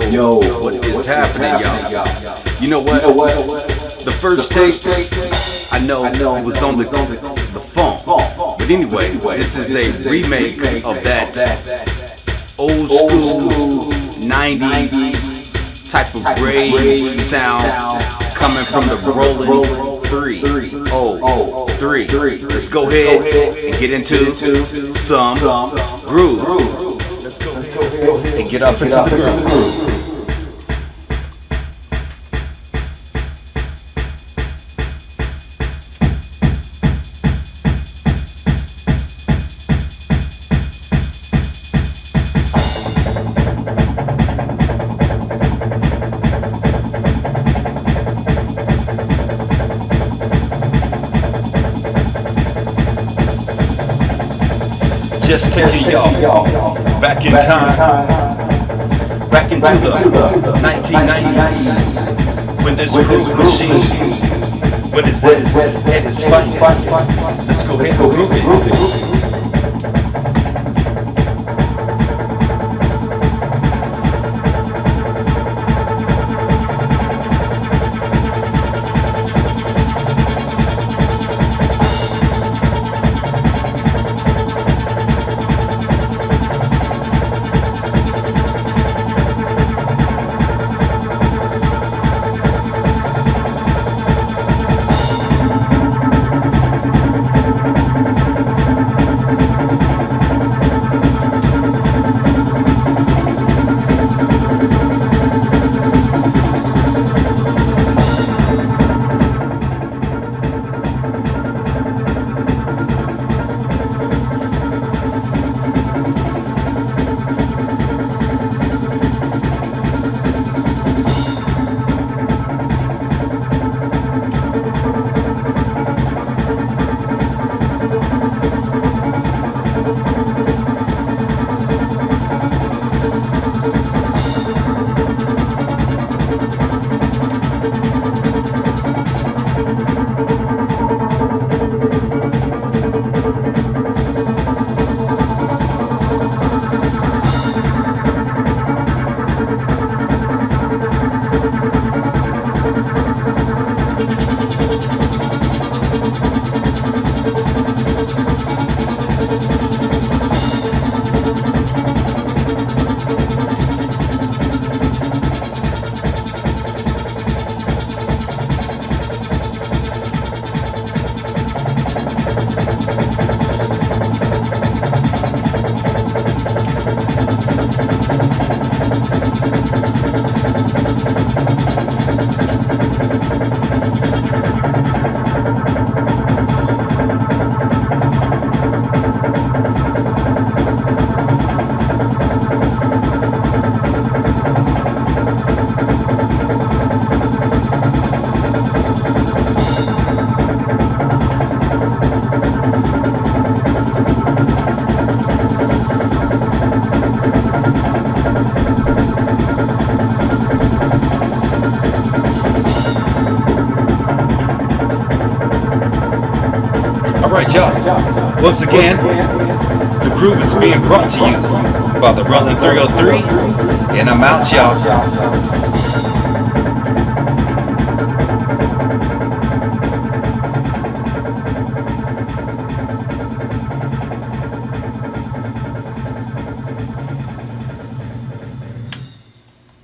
Yo, Yo what is what happening, happening y'all? You know what? You know what? The first, the first tape, I know, I know it was on the, the phone. But anyway, this is a remake of that old school 90s type of rave sound coming from the Roland 3. Oh, 3. Let's go ahead and get into some groove. And get up into the groove. Just taking y'all back in time, back into the 1990s when this groove machine, when it's at its finest. Let's go ahead and groove it. Alright y'all, once again, the groove is being brought to you by the Roland 303, and I'm out y'all.